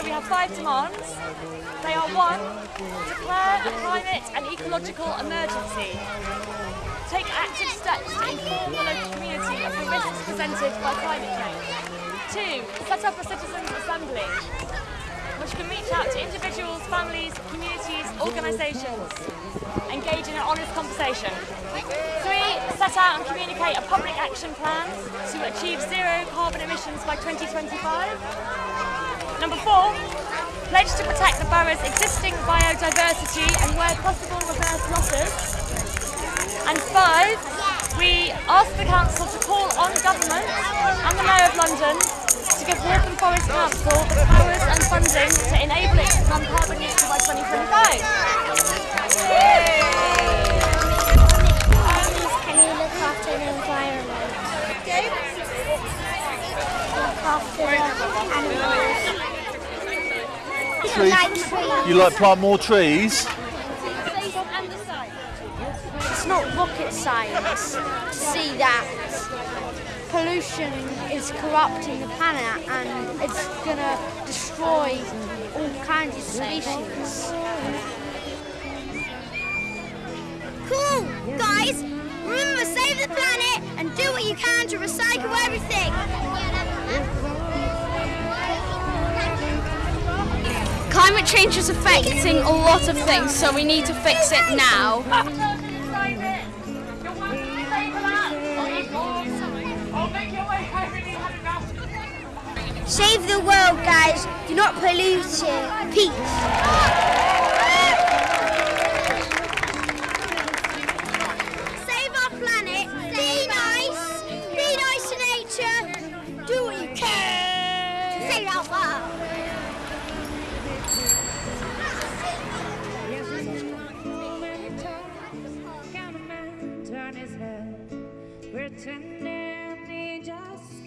we have five demands. They are one, declare a climate and ecological emergency. Take active steps to inform the local community of the risks presented by climate change. Two, set up a citizens' assembly, which can reach out to individuals, families, communities, organisations, engage in an honest conversation. Three, set out and communicate a public action plan to achieve zero carbon emissions by 2025. Number four, pledge to protect the borough's existing biodiversity and where possible reverse losses. And five, we ask the council to call on government and the Mayor of London to give Waltham Forest Council the powers and funding to enable it to become carbon neutral by 2025. Trees. Like trees. You like plant more trees? It's not rocket science to see that pollution is corrupting the planet and it's going to destroy all kinds of species. Cool! Guys, remember save the planet and do what you can to recycle everything. Climate change is affecting a lot of things, so we need to fix it now. Save the world, guys. Do not pollute it. Peace. Turn his head, pretending he just